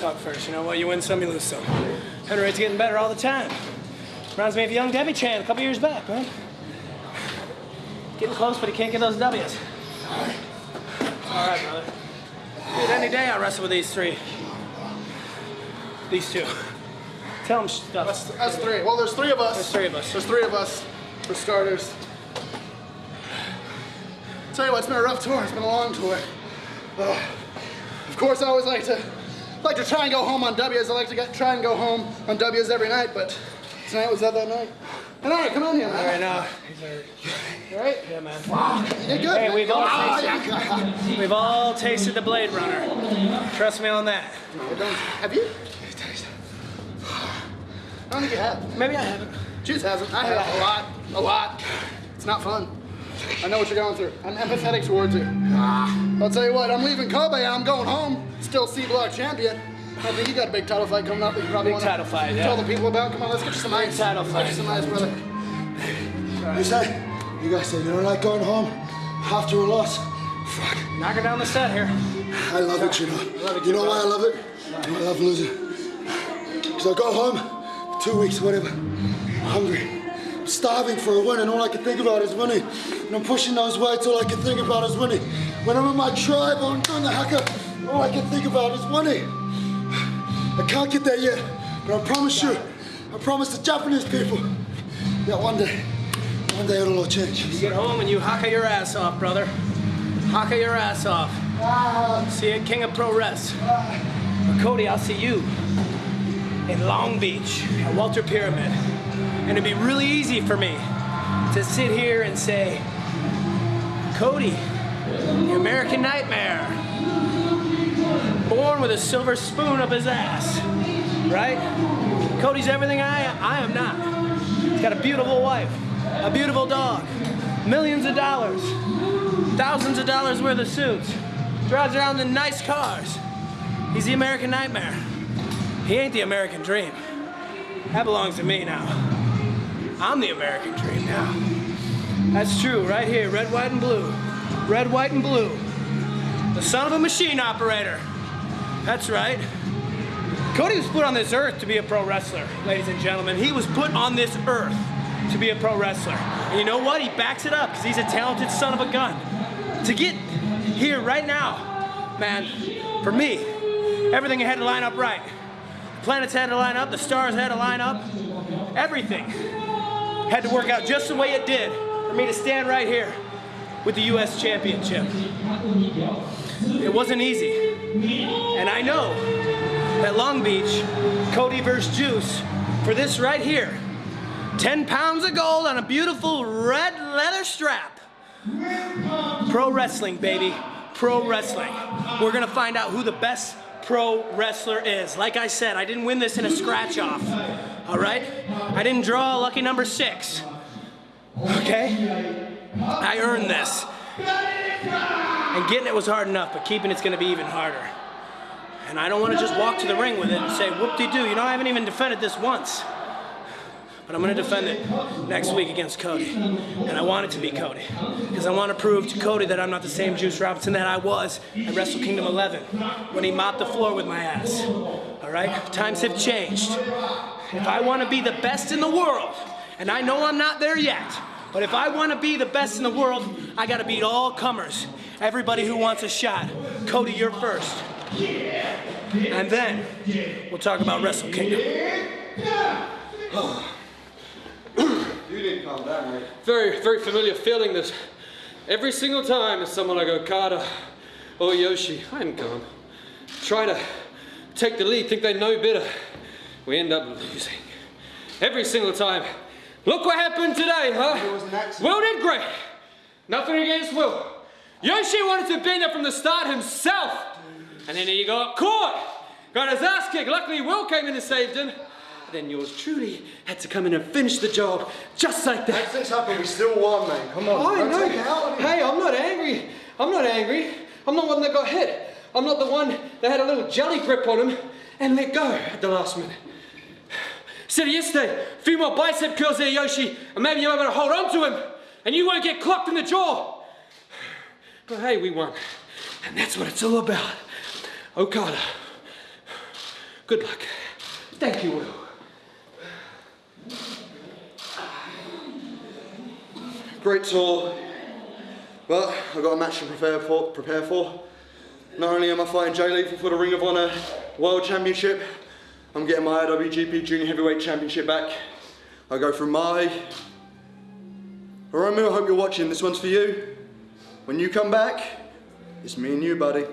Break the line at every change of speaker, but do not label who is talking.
talk first. You know what? You win some, you lose some. Henry's getting better all the time. Reminds me of young Debbie Chan a couple years back, man. Getting close, but he can't get those W's. All right, brother. Dude, any day I wrestle with these three. These two. Tell them stuff.
That's, that's three. Well, there's three of us.
There's three of us.
There's three of us, for starters. Tell you what, it's been a rough tour. It's been a long tour. Uh, of course, I always like to like to try and go home on W's. I like to get, try and go home on W's every night, but tonight was that that night. And all right, come on here, man.
All right, now. He's hurt.
All right?
Yeah, man.
You good?
Hey, we've all
Ah,
tasted,
yeah.
we've all tasted the Blade Runner. Trust me on that.
I don't- Have you? I don't think you have.
Maybe I haven't.
Juice hasn't. I have a lot, a lot. It's not fun. I know what you're going through. I'm empathetic towards you. Ah. I'll tell you what, I'm leaving Kobe I'm going home. Still C block champion. I think you got a big title fight coming up that you probably
Big
want
title fight,
tell the people about. Come on, let's get you some ice.
title
Let's get you
fight.
some ice, brother.
You say, you guys say you don't like going home after a loss. Fuck,
Knock her down the set here.
I love it, you know. You know why I love it? I love losing. Because I go home, two weeks, whatever, hungry, starving for a win, and all I can think about is winning. And I'm pushing those weights, all I can think about is winning. When I'm in my tribe or I'm doing the haka, all I can think about is winning. I can't get there yet, but I promise you, I promise the Japanese people that one day, one day it'll all change.
You get home and you haka your ass off, brother. Haka your ass off. See you King of Pro Res. But Cody, I'll see you in Long Beach at Walter Pyramid. And it'd be really easy for me to sit here and say, Cody, the American Nightmare, born with a silver spoon up his ass, right? Cody's everything I am. I am not. He's got a beautiful wife, a beautiful dog, millions of dollars, thousands of dollars worth of suits, drives around in nice cars. He's the American Nightmare. He ain't the American Dream. That belongs to me now. I'm the American Dream now. That's true, right here, red, white, and blue. Red, white, and blue. The son of a machine operator. That's right. Cody was put on this earth to be a pro wrestler, ladies and gentlemen. He was put on this earth to be a pro wrestler. And you know what? He backs it up because he's a talented son of a gun. To get here right now, man, for me, everything had to line up right. The planets had to line up, the stars had to line up, everything had to work out just the way it did for me to stand right here with the U.S. Championship. It wasn't easy. And I know that Long Beach, Cody versus Juice, for this right here, 10 pounds of gold on a beautiful red leather strap. Pro wrestling, baby. Pro wrestling. We're gonna find out who the best pro wrestler is. Like I said, I didn't win this in a scratch off. All right? I didn't draw lucky number six. Okay? I earned this. And getting it was hard enough, but keeping it's gonna be even harder. And I don't want to just walk to the ring with it and say, whoop-de-doo, you know, I haven't even defended this once. But I'm going to defend it next week against Cody. And I want it to be Cody. Because I want to prove to Cody that I'm not the same Juice Robinson that I was at Wrestle Kingdom 11 when he mopped the floor with my ass. All right? Times have changed. If I want to be the best in the world, and I know I'm not there yet, but if I want to be the best in the world, I got to beat all comers. Everybody who wants a shot. Cody, you're first. And then we'll talk about Wrestle Kingdom.
Very, very familiar feeling that every single time someone like Okada or Yoshi, I'm calm. Try to take the lead, think they know better. We end up losing. Every single time. Look what happened today, huh? Will did great. Nothing against Will. Yoshi wanted to be there from the start himself. And then he got caught. Got his ass kicked. Luckily, Will came in and saved him. Then yours truly had to come in and finish the job just like that.
Things happen, we still won, man. Come on.
I know.
take it out on him.
Hey, I'm not angry. I'm not angry. I'm not one that got hit. I'm not the one that had a little jelly grip on him and let go at the last minute. Said yesterday, a few more bicep curls there, Yoshi, and maybe you're able to hold on to him, and you won't get clocked in the jaw. But hey, we won. And that's what it's all about. Okada, Good luck.
Thank you, Will.
Great tour, but I've got a match to prepare for. Prepare for. Not only am I fighting Jay Lethal for the Ring of Honor World Championship, I'm getting my IWGP Junior Heavyweight Championship back. I go through Mahi. Romeo, I hope you're watching. This one's for you. When you come back, it's me and you, buddy.